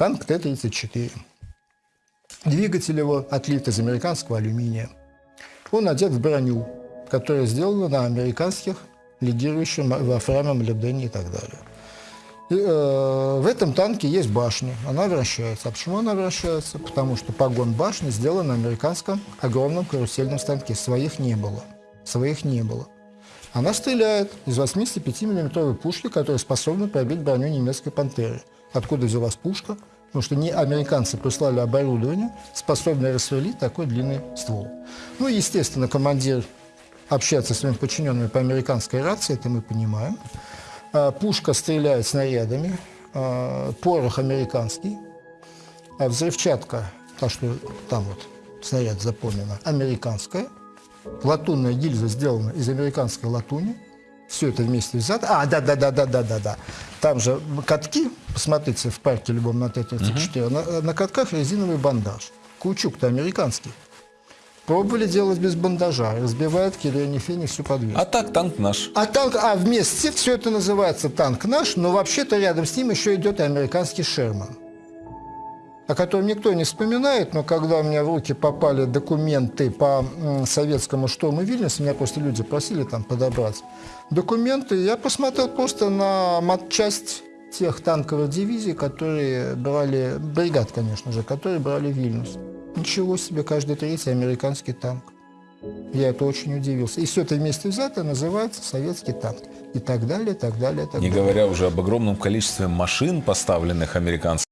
Танк Т-34. Двигатель его отлит из американского алюминия. Он одет в броню, которая сделана на американских лидирующих во фраме, молибдене и так далее. И, э, в этом танке есть башня, она вращается. А почему она вращается? Потому что погон башни сделан на американском огромном карусельном станке. Своих не было. Своих не было. Она стреляет из 85 миллиметровой пушки, которая способна пробить броню немецкой «Пантеры». Откуда взялась пушка? Потому что не американцы прислали оборудование, способное расстрелить такой длинный ствол. Ну, естественно, командир общается с своими подчиненными по американской рации, это мы понимаем. А, Пушка стреляет снарядами, а, порох американский, а взрывчатка, та, что там вот снаряд запомнена, американская. Латунная гильза сделана из американской латуни. Все это вместе взято. А, да-да-да-да-да-да-да. Там же катки, посмотрите в парке любом на Т-34, на, на катках резиновый бандаж. Каучук-то американский. Пробовали делать без бандажа, разбивают Кирилл Феник всю подвеску. А так танк наш. А танк, а вместе все это называется танк наш, но вообще-то рядом с ним еще идет и американский Шерман, о котором никто не вспоминает, но когда у меня в руки попали документы по советскому штурму Вильнюса, меня просто люди просили там подобрать документы, я посмотрел просто на матчасть тех танковых дивизий, которые брали, бригад, конечно же, которые брали Вильнюс. Ничего себе, каждый третий американский танк. Я это очень удивился. И все это вместе взято называется советский танк. И так далее, так далее, так Не далее. говоря уже об огромном количестве машин, поставленных американцами.